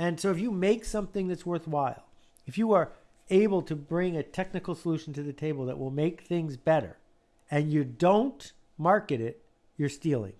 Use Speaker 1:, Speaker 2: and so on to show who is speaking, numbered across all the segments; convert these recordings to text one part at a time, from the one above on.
Speaker 1: And so if you make something that's worthwhile, if you are able to bring a technical solution to the table that will make things better and you don't market it, you're stealing.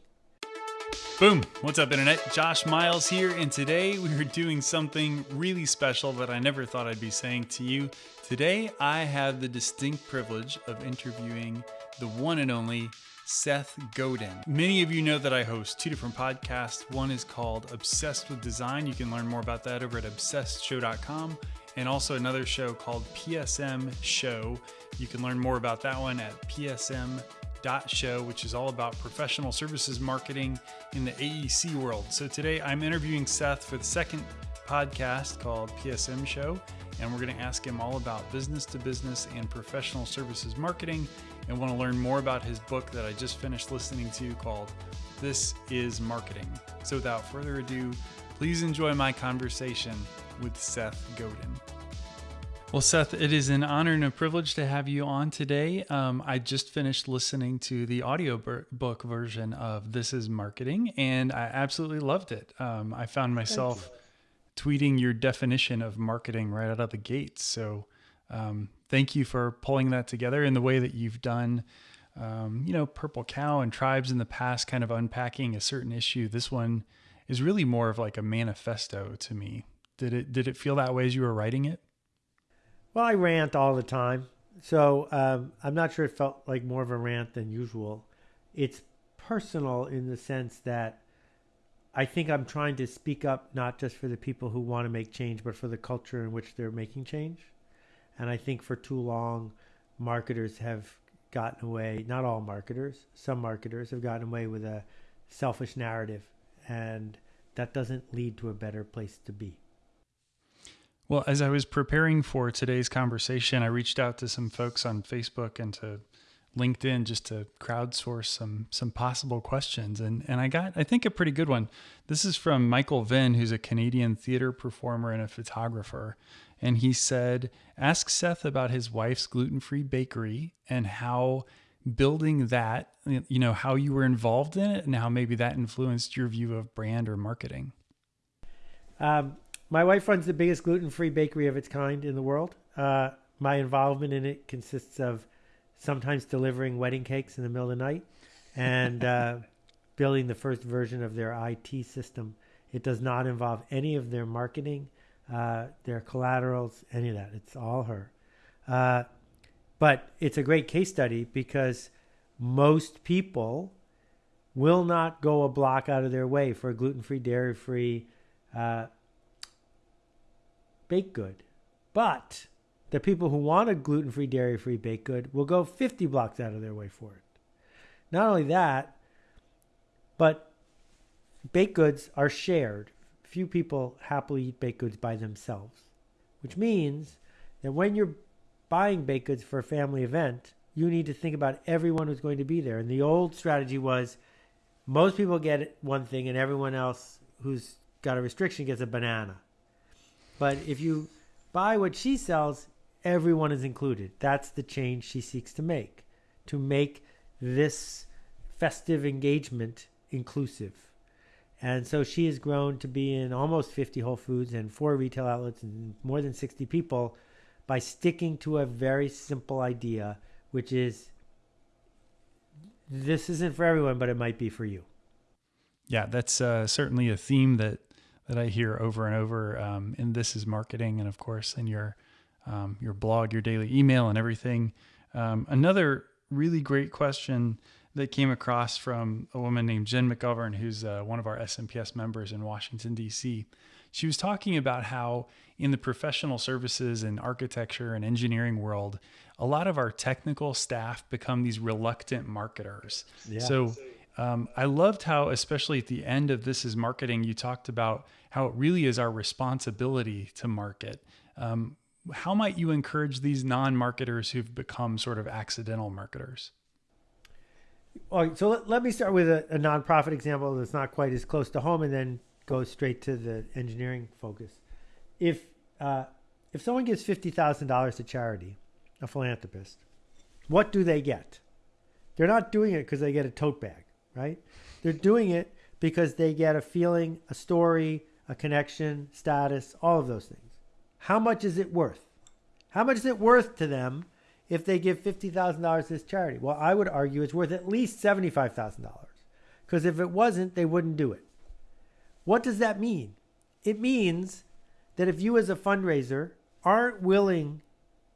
Speaker 2: Boom! What's up, Internet? Josh Miles here, and today we are doing something really special that I never thought I'd be saying to you. Today, I have the distinct privilege of interviewing the one and only Seth Godin. Many of you know that I host two different podcasts. One is called Obsessed with Design. You can learn more about that over at obsessedshow.com. And also another show called PSM Show. You can learn more about that one at PSM show, which is all about professional services marketing in the AEC world. So today I'm interviewing Seth for the second podcast called PSM Show, and we're going to ask him all about business to business and professional services marketing and want to learn more about his book that I just finished listening to called This is Marketing. So without further ado, please enjoy my conversation with Seth Godin. Well, Seth, it is an honor and a privilege to have you on today. Um, I just finished listening to the audiobook version of This is Marketing, and I absolutely loved it. Um, I found myself tweeting your definition of marketing right out of the gates. So, um, thank you for pulling that together in the way that you've done. Um, you know, Purple Cow and Tribes in the past, kind of unpacking a certain issue. This one is really more of like a manifesto to me. Did it did it feel that way as you were writing it?
Speaker 1: Well, I rant all the time, so um, I'm not sure it felt like more of a rant than usual. It's personal in the sense that I think I'm trying to speak up not just for the people who want to make change, but for the culture in which they're making change. And I think for too long, marketers have gotten away, not all marketers, some marketers have gotten away with a selfish narrative. And that doesn't lead to a better place to be.
Speaker 2: Well, as I was preparing for today's conversation, I reached out to some folks on Facebook and to LinkedIn just to crowdsource some some possible questions, and and I got I think a pretty good one. This is from Michael Vinn, who's a Canadian theater performer and a photographer, and he said, "Ask Seth about his wife's gluten-free bakery and how." building that you know how you were involved in it and how maybe that influenced your view of brand or marketing
Speaker 1: um, my wife runs the biggest gluten free bakery of its kind in the world. Uh, my involvement in it consists of sometimes delivering wedding cakes in the middle of the night and uh, building the first version of their IT system. It does not involve any of their marketing, uh, their collaterals, any of that. It's all her. Uh, but it's a great case study because most people will not go a block out of their way for a gluten free, dairy free, uh, baked good. But the people who want a gluten free, dairy free baked good will go 50 blocks out of their way for it. Not only that, but baked goods are shared. Few people happily eat baked goods by themselves, which means that when you're buying baked goods for a family event, you need to think about everyone who's going to be there. And the old strategy was most people get one thing and everyone else who's got a restriction gets a banana. But if you buy what she sells, everyone is included. That's the change she seeks to make, to make this festive engagement inclusive. And so she has grown to be in almost 50 Whole Foods and four retail outlets and more than 60 people by sticking to a very simple idea, which is this isn't for everyone, but it might be for you.
Speaker 2: Yeah, that's uh, certainly a theme that that I hear over and over. Um, and this is marketing, and of course, in your um, your blog, your daily email, and everything. Um, another really great question that came across from a woman named Jen McGovern, who's uh, one of our SMPS members in Washington D.C. She was talking about how in the professional services and architecture and engineering world, a lot of our technical staff become these reluctant marketers. Yeah. So um, I loved how, especially at the end of This is Marketing, you talked about how it really is our responsibility to market. Um, how might you encourage these non marketers who've become sort of accidental marketers?
Speaker 1: All right, so let, let me start with a, a nonprofit example that's not quite as close to home and then go straight to the engineering focus. If, uh, if someone gives $50,000 to charity, a philanthropist, what do they get? They're not doing it because they get a tote bag, right? They're doing it because they get a feeling, a story, a connection, status, all of those things. How much is it worth? How much is it worth to them if they give $50,000 to this charity? Well, I would argue it's worth at least $75,000 because if it wasn't, they wouldn't do it. What does that mean? It means that if you, as a fundraiser, aren't willing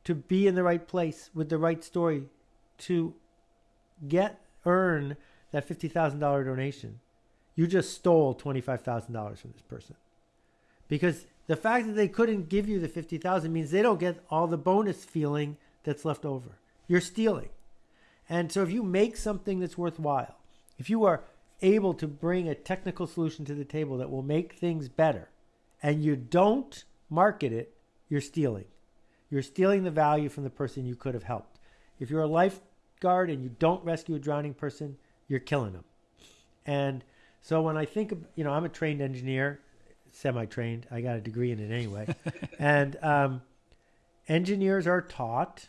Speaker 1: to be in the right place with the right story to get, earn that $50,000 donation, you just stole $25,000 from this person. Because the fact that they couldn't give you the 50,000 means they don't get all the bonus feeling that's left over. You're stealing. And so if you make something that's worthwhile, if you are able to bring a technical solution to the table that will make things better and you don't market it, you're stealing. You're stealing the value from the person you could have helped. If you're a lifeguard and you don't rescue a drowning person, you're killing them. And so when I think, of, you know, I'm a trained engineer, semi-trained. I got a degree in it anyway. and um, engineers are taught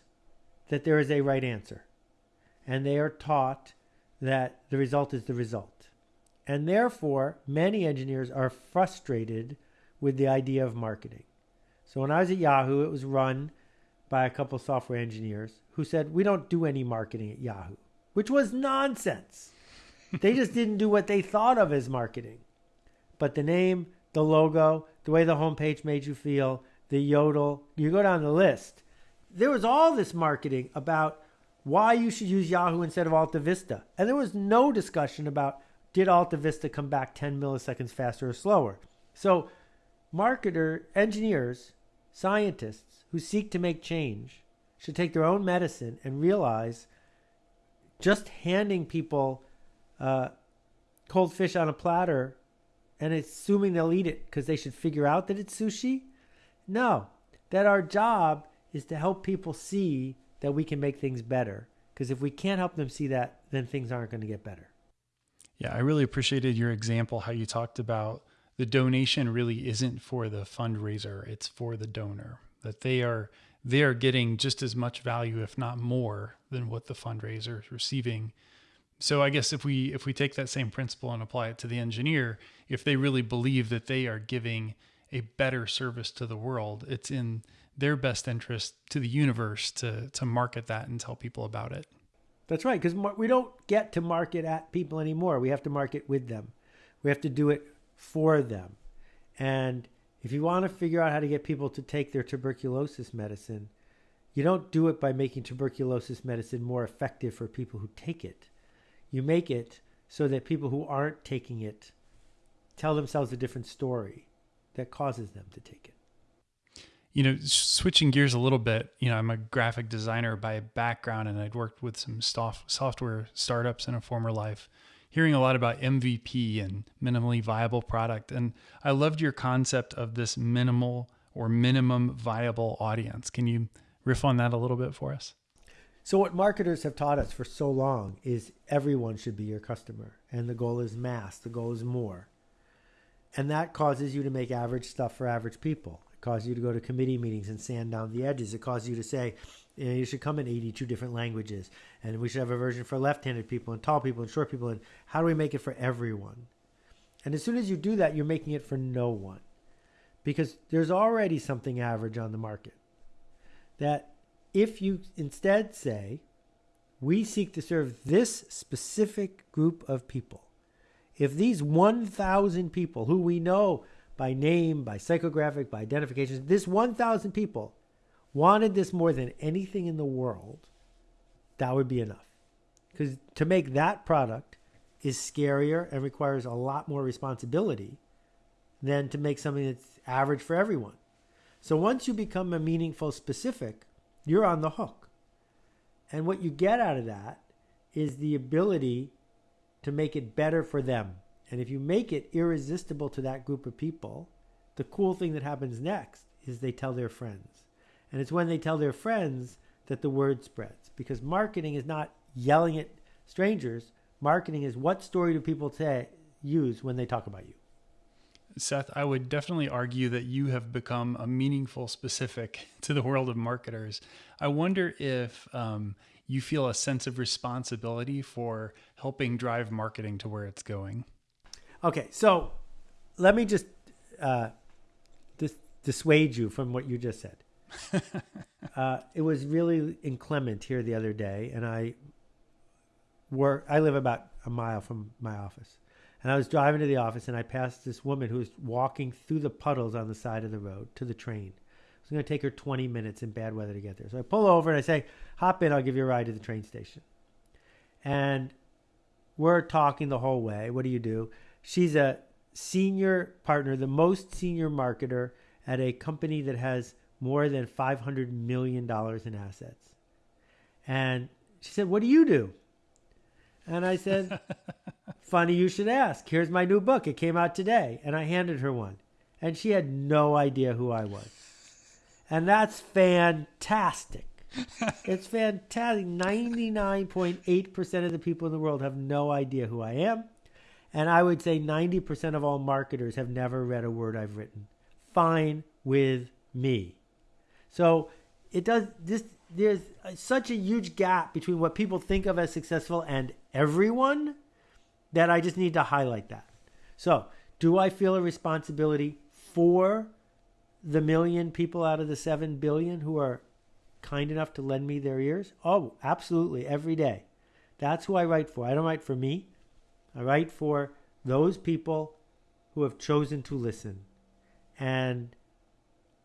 Speaker 1: that there is a right answer, and they are taught that the result is the result. And therefore, many engineers are frustrated with the idea of marketing. So when I was at Yahoo, it was run by a couple software engineers who said, We don't do any marketing at Yahoo, which was nonsense. they just didn't do what they thought of as marketing. But the name, the logo, the way the homepage made you feel, the yodel, you go down the list. There was all this marketing about why you should use Yahoo instead of Alta Vista. And there was no discussion about did Alta Vista come back 10 milliseconds faster or slower. So, marketer, engineers, scientists who seek to make change should take their own medicine and realize just handing people uh, cold fish on a platter and assuming they'll eat it because they should figure out that it's sushi. No, that our job is to help people see that we can make things better. Because if we can't help them see that, then things aren't going to get better.
Speaker 2: Yeah, I really appreciated your example, how you talked about the donation really isn't for the fundraiser, it's for the donor. That they are they are getting just as much value, if not more, than what the fundraiser is receiving. So I guess if we if we take that same principle and apply it to the engineer, if they really believe that they are giving a better service to the world, it's in their best interest to the universe to to market that and tell people about it.
Speaker 1: That's right, because we don't get to market at people anymore. We have to market with them. We have to do it for them. And if you want to figure out how to get people to take their tuberculosis medicine, you don't do it by making tuberculosis medicine more effective for people who take it. You make it so that people who aren't taking it tell themselves a different story that causes them to take it.
Speaker 2: You know, switching gears a little bit, you know, I'm a graphic designer by background and I'd worked with some soft, software startups in a former life, hearing a lot about MVP and minimally viable product. And I loved your concept of this minimal or minimum viable audience. Can you riff on that a little bit for us?
Speaker 1: So, what marketers have taught us for so long is everyone should be your customer. And the goal is mass, the goal is more. And that causes you to make average stuff for average people. It causes you to go to committee meetings and sand down the edges. It causes you to say, you, know, you should come in 82 different languages. And we should have a version for left handed people and tall people and short people. And how do we make it for everyone? And as soon as you do that, you're making it for no one. Because there's already something average on the market that if you instead say, we seek to serve this specific group of people, if these 1,000 people who we know by name, by psychographic, by identification, this 1,000 people wanted this more than anything in the world, that would be enough. Because to make that product is scarier and requires a lot more responsibility than to make something that's average for everyone. So once you become a meaningful specific, you're on the hook. And what you get out of that is the ability to make it better for them. And if you make it irresistible to that group of people, the cool thing that happens next is they tell their friends. And it's when they tell their friends that the word spreads. Because marketing is not yelling at strangers, marketing is what story do people use when they talk about you.
Speaker 2: Seth, I would definitely argue that you have become a meaningful specific to the world of marketers. I wonder if um, you feel a sense of responsibility for helping drive marketing to where it's going.
Speaker 1: Okay, so let me just uh, dis- dissuade you from what you just said. uh, it was really inclement here the other day, and I work. I live about a mile from my office, and I was driving to the office, and I passed this woman who was walking through the puddles on the side of the road to the train. It's going to take her 20 minutes in bad weather to get there. So I pull over and I say, "Hop in. I'll give you a ride to the train station." And we're talking the whole way. What do you do? She's a senior partner, the most senior marketer at a company that has more than $500 million in assets. And she said, What do you do? And I said, Funny you should ask. Here's my new book. It came out today. And I handed her one. And she had no idea who I was. And that's fantastic. it's fantastic. 99.8% of the people in the world have no idea who I am. And I would say 90% of all marketers have never read a word I've written. Fine with me. So it does this there's such a huge gap between what people think of as successful and everyone that I just need to highlight that. So, do I feel a responsibility for the million people out of the 7 billion who are kind enough to lend me their ears? Oh, absolutely, every day. That's who I write for. I don't write for me. I write for those people who have chosen to listen. And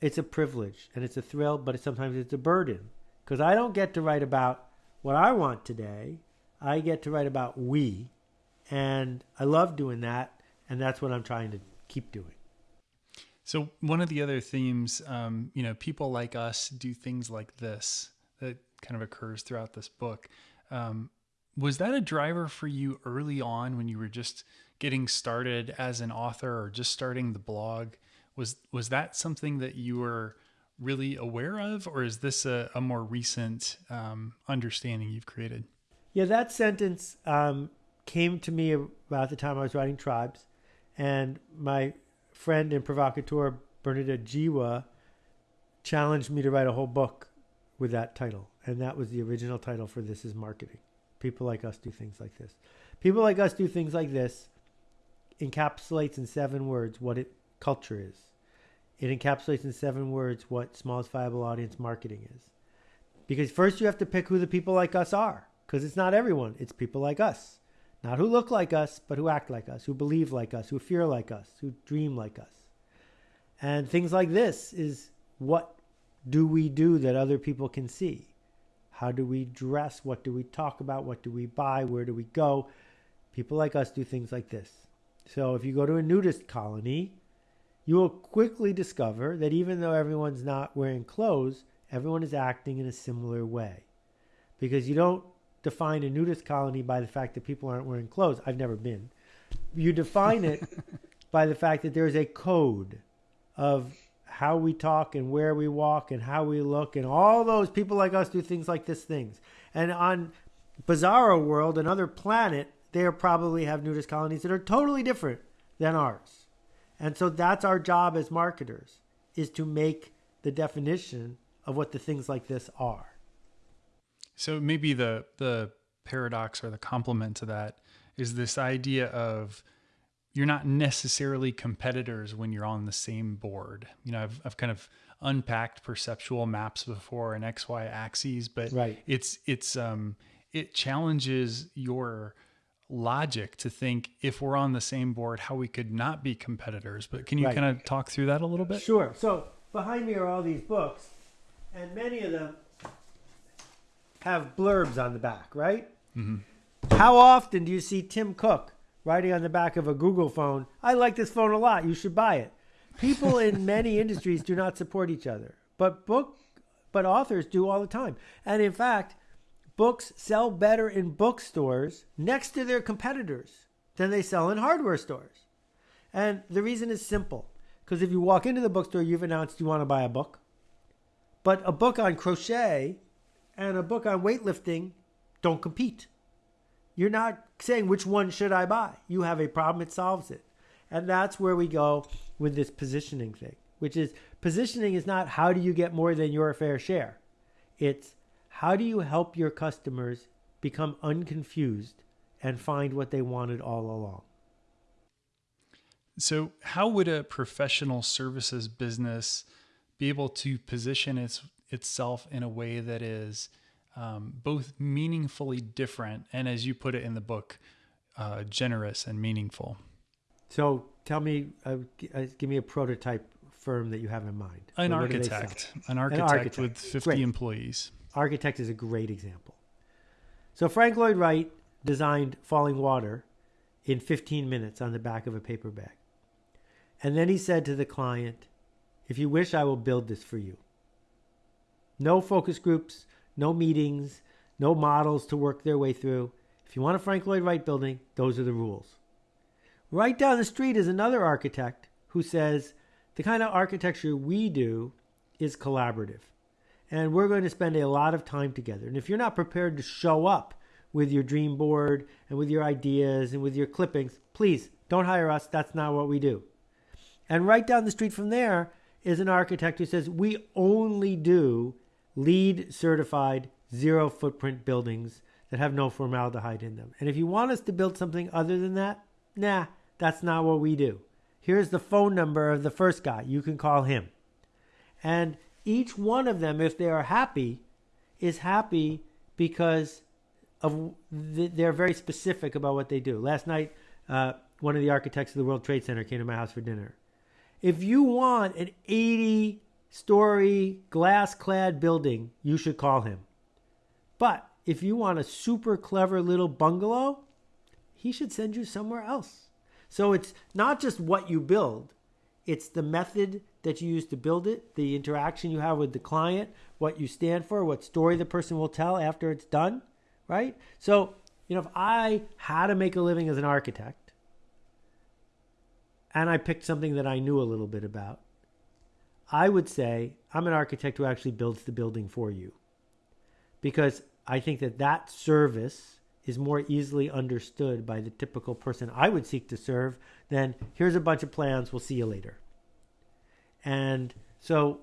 Speaker 1: it's a privilege and it's a thrill, but sometimes it's a burden because I don't get to write about what I want today. I get to write about we, and I love doing that, and that's what I'm trying to keep doing.
Speaker 2: So one of the other themes, um, you know, people like us do things like this that kind of occurs throughout this book. Um, was that a driver for you early on when you were just getting started as an author or just starting the blog? Was was that something that you were really aware of, or is this a, a more recent um, understanding you've created?
Speaker 1: Yeah, that sentence um, came to me about the time I was writing Tribes, and my friend and provocateur Bernadette Jiwa challenged me to write a whole book with that title, and that was the original title for This Is Marketing. People like us do things like this. People like us do things like this encapsulates in seven words what it culture is. It encapsulates in seven words what smallest viable audience marketing is. Because first you have to pick who the people like us are, because it's not everyone, it's people like us. Not who look like us, but who act like us, who believe like us, who fear like us, who dream like us. And things like this is what do we do that other people can see? How do we dress? What do we talk about? What do we buy? Where do we go? People like us do things like this. So if you go to a nudist colony, you will quickly discover that even though everyone's not wearing clothes, everyone is acting in a similar way. Because you don't define a nudist colony by the fact that people aren't wearing clothes. I've never been. You define it by the fact that there's a code of how we talk and where we walk and how we look and all those people like us do things like this things. And on Bizarro World, another planet, they probably have nudist colonies that are totally different than ours. And so that's our job as marketers is to make the definition of what the things like this are.
Speaker 2: So maybe the the paradox or the complement to that is this idea of you're not necessarily competitors when you're on the same board. You know, I've I've kind of unpacked perceptual maps before and XY axes, but
Speaker 1: right.
Speaker 2: it's it's um it challenges your logic to think if we're on the same board how we could not be competitors. But can you right. kind of talk through that a little bit?
Speaker 1: Sure. So behind me are all these books and many of them have blurbs on the back, right? Mm-hmm. How often do you see Tim Cook writing on the back of a Google phone, I like this phone a lot, you should buy it? People in many industries do not support each other, but book but authors do all the time. And in fact, books sell better in bookstores next to their competitors than they sell in hardware stores. And the reason is simple. Because if you walk into the bookstore, you've announced you want to buy a book. But a book on crochet and a book on weightlifting don't compete. You're not saying which one should I buy. You have a problem, it solves it. And that's where we go with this positioning thing, which is positioning is not how do you get more than your fair share. It's how do you help your customers become unconfused and find what they wanted all along.
Speaker 2: So, how would a professional services business be able to position its, itself in a way that is um, both meaningfully different and, as you put it in the book, uh, generous and meaningful?
Speaker 1: So, tell me, uh, uh give me a prototype firm that you have in mind.
Speaker 2: An architect, an architect, an architect, with 50 great. employees.
Speaker 1: Architect is a great example. So, Frank Lloyd Wright designed Falling Water in 15 minutes on the back of a paper bag. And then he said to the client, If you wish, I will build this for you. No focus groups, no meetings, no models to work their way through. If you want a Frank Lloyd Wright building, those are the rules. Right down the street is another architect who says, The kind of architecture we do is collaborative. And we're going to spend a lot of time together. And if you're not prepared to show up with your dream board and with your ideas and with your clippings, please don't hire us. That's not what we do. And right down the street from there is an architect who says, We only do LEED certified zero footprint buildings that have no formaldehyde in them. And if you want us to build something other than that, nah, that's not what we do. Here's the phone number of the first guy. You can call him. And each one of them, if they are happy, is happy because of the, they're very specific about what they do. Last night, uh, one of the architects of the World Trade Center came to my house for dinner. If you want an 80 story glass clad building, you should call him. But if you want a super clever little bungalow, he should send you somewhere else. So it's not just what you build, it's the method that you use to build it, the interaction you have with the client, what you stand for, what story the person will tell after it's done, right? So, you know, if I had to make a living as an architect, and I picked something that I knew a little bit about, I would say I'm an architect who actually builds the building for you. Because I think that that service is more easily understood by the typical person I would seek to serve than here's a bunch of plans, we'll see you later. And so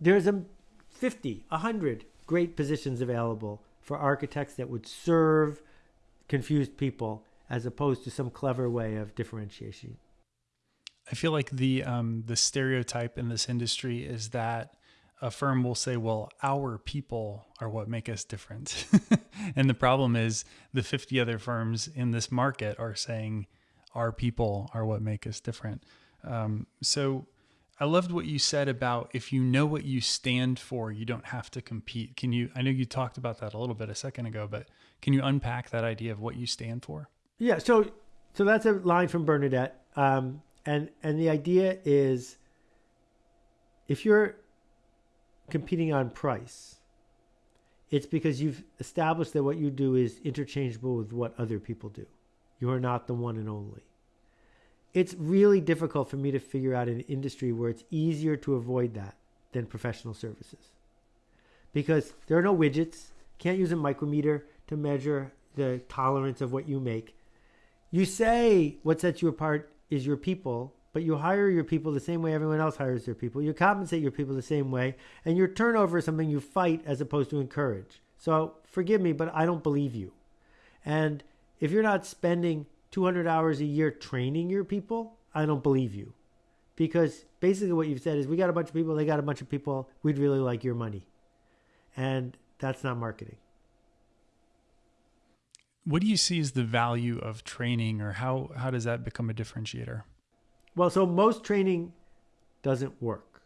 Speaker 1: there's a 50, 100 great positions available for architects that would serve confused people as opposed to some clever way of differentiation.
Speaker 2: I feel like the um, the stereotype in this industry is that a firm will say, "Well, our people are what make us different," and the problem is the 50 other firms in this market are saying, "Our people are what make us different." Um, so, I loved what you said about if you know what you stand for, you don't have to compete. Can you? I know you talked about that a little bit a second ago, but can you unpack that idea of what you stand for?
Speaker 1: Yeah. So, so that's a line from Bernadette. Um, and and the idea is if you're competing on price it's because you've established that what you do is interchangeable with what other people do you are not the one and only it's really difficult for me to figure out an industry where it's easier to avoid that than professional services because there are no widgets can't use a micrometer to measure the tolerance of what you make you say what sets you apart is your people, but you hire your people the same way everyone else hires their people. You compensate your people the same way, and your turnover is something you fight as opposed to encourage. So forgive me, but I don't believe you. And if you're not spending 200 hours a year training your people, I don't believe you. Because basically what you've said is we got a bunch of people, they got a bunch of people, we'd really like your money. And that's not marketing.
Speaker 2: What do you see as the value of training, or how how does that become a differentiator?
Speaker 1: Well, so most training doesn't work,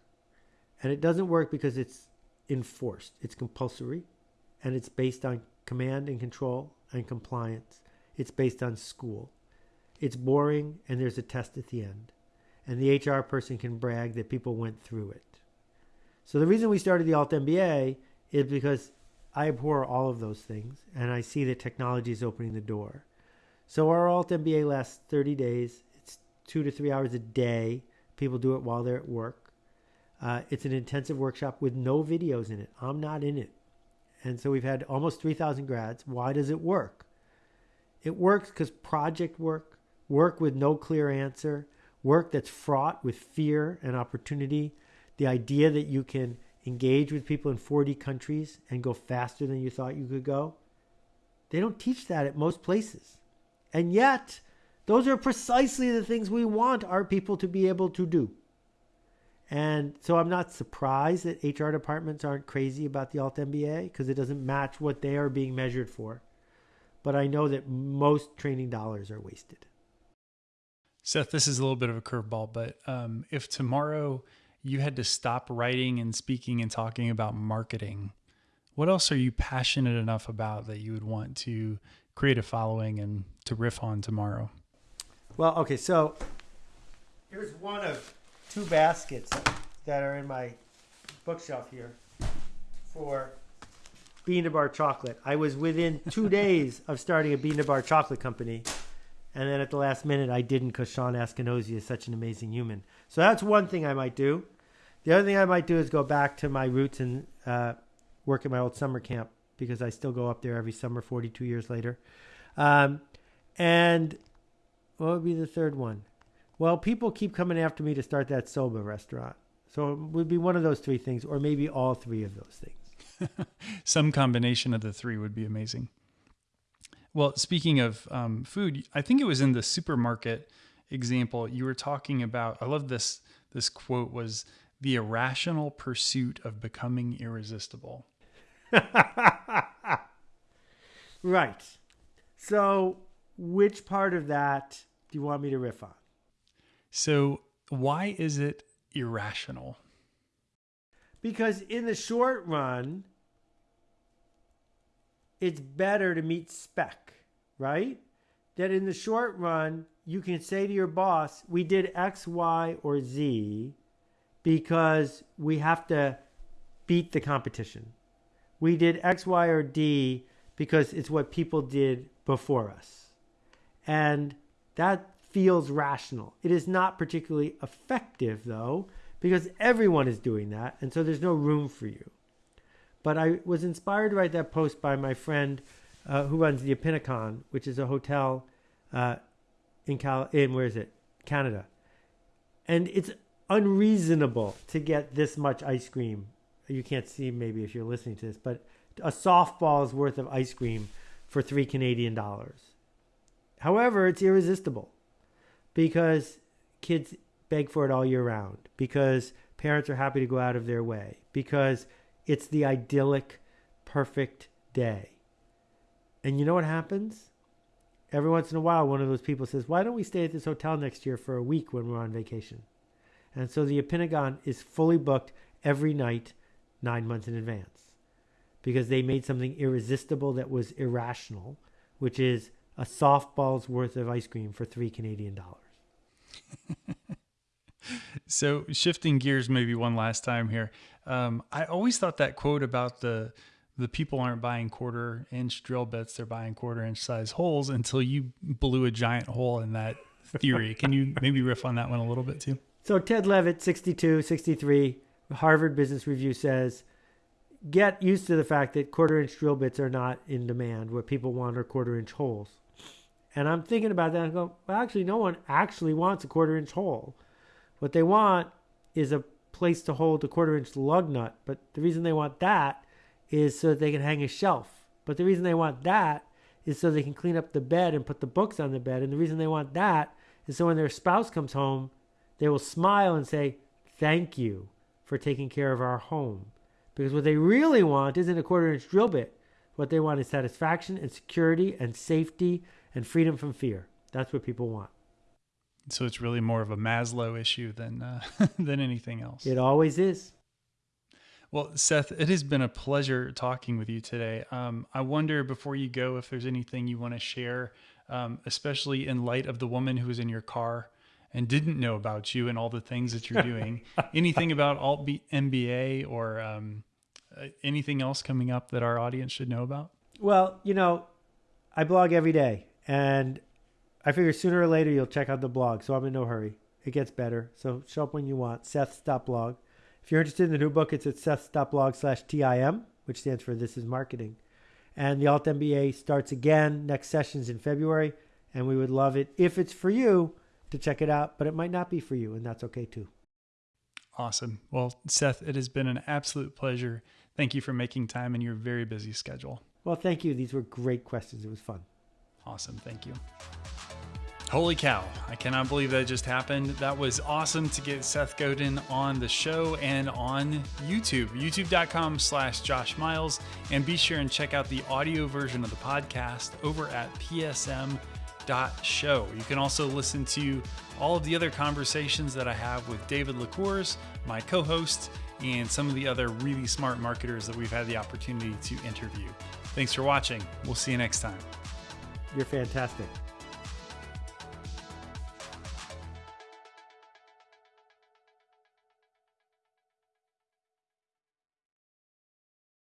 Speaker 1: and it doesn't work because it's enforced. It's compulsory, and it's based on command and control and compliance. It's based on school. It's boring, and there's a test at the end, and the HR person can brag that people went through it. So the reason we started the Alt MBA is because I abhor all of those things, and I see that technology is opening the door. So our Alt MBA lasts 30 days. It's two to three hours a day. People do it while they're at work. Uh, it's an intensive workshop with no videos in it. I'm not in it. And so we've had almost 3,000 grads. Why does it work? It works because project work, work with no clear answer, work that's fraught with fear and opportunity, the idea that you can engage with people in 40 countries and go faster than you thought you could go. They don't teach that at most places. And yet, Those are precisely the things we want our people to be able to do. And so I'm not surprised that HR departments aren't crazy about the Alt MBA because it doesn't match what they are being measured for. But I know that most training dollars are wasted.
Speaker 2: Seth, this is a little bit of a curveball, but um, if tomorrow you had to stop writing and speaking and talking about marketing, what else are you passionate enough about that you would want to create a following and to riff on tomorrow?
Speaker 1: Well, okay, so here's one of two baskets that are in my bookshelf here for Bean to Bar chocolate. I was within two days of starting a Bean to Bar chocolate company, and then at the last minute I didn't because Shawn Askinosie is such an amazing human. So that's one thing I might do. The other thing I might do is go back to my roots and uh, work at my old summer camp because I still go up there every summer, 42 years later. Um, and what would be the third one? Well, people keep coming after me to start that soba restaurant. So it would be one of those three things, or maybe all three of those things.
Speaker 2: Some combination of the three would be amazing. Well, speaking of um, food, I think it was in the supermarket example you were talking about. I love this. This quote was the irrational pursuit of becoming irresistible.
Speaker 1: right. So, which part of that do you want me to riff on?
Speaker 2: So, why is it irrational?
Speaker 1: Because in the short run, it's better to meet spec, right? That in the short run, you can say to your boss, we did X, Y, or Z because we have to beat the competition. We did X, Y, or D because it's what people did before us. And that feels rational. It is not particularly effective, though, because everyone is doing that, and so there's no room for you. But I was inspired to write that post by my friend uh, who runs the Opinicon, which is a hotel uh, in Cal in where is it Canada, and it's unreasonable to get this much ice cream. You can't see maybe if you're listening to this, but a softball's worth of ice cream for three Canadian dollars. However, it's irresistible because kids beg for it all year round, because parents are happy to go out of their way, because it's the idyllic, perfect day. And you know what happens? Every once in a while, one of those people says, Why don't we stay at this hotel next year for a week when we're on vacation? And so the Opinicon is fully booked every night, nine months in advance, because they made something irresistible that was irrational, which is a softball's worth of ice cream for three Canadian dollars.
Speaker 2: so shifting gears maybe one last time here um, i always thought that quote about the the people aren't buying quarter inch drill bits they're buying quarter inch size holes until you blew a giant hole in that theory. Can you maybe riff on that one a little bit too?
Speaker 1: So ted levitt 62 63 harvard business review says get used to the fact that quarter inch drill bits are not in demand. What people want are quarter inch holes. And I'm thinking about that and go, well, actually, no one actually wants a quarter inch hole. What they want is a place to hold a quarter inch lug nut. But the reason they want that is so that they can hang a shelf. But the reason they want that is so they can clean up the bed and put the books on the bed. And the reason they want that is so when their spouse comes home, they will smile and say, Thank you for taking care of our home. Because what they really want isn't a quarter inch drill bit. What they want is satisfaction and security and safety and freedom from fear. That's what people want.
Speaker 2: So it's really more of a Maslow issue than uh, than anything else.
Speaker 1: It always is.
Speaker 2: Well, Seth, it has been a pleasure talking with you today. Um, I wonder before you go if there's anything you want to share, um, especially in light of the woman who was in your car and didn't know about you and all the things that you're doing. anything about Alt MBA or um, uh, anything else coming up that our audience should know about?
Speaker 1: Well, you know, I blog every day. And I figure sooner or later you'll check out the blog, so I'm in no hurry. It gets better. So show up when you want. Seth.blog. If you're interested in the new book, it's at Seth.blog slash TIM, which stands for This is Marketing. And the Alt MBA starts again. Next session's in February. And we would love it if it's for you to check it out, but it might not be for you, and that's okay too.
Speaker 2: Awesome. Well, Seth, it has been an absolute pleasure. Thank you for making time in your very busy schedule.
Speaker 1: Well, thank you. These were great questions. It was fun.
Speaker 2: Awesome. Thank you. Holy cow. I cannot believe that just happened. That was awesome to get Seth Godin on the show and on YouTube, youtube.com slash Josh Miles. And be sure and check out the audio version of the podcast over at psm.show. You can also listen to all of the other conversations that I have with David Lecours, my co host, and some of the other really smart marketers that we've had the opportunity to interview. Thanks for watching. We'll see you next time.
Speaker 1: You're fantastic.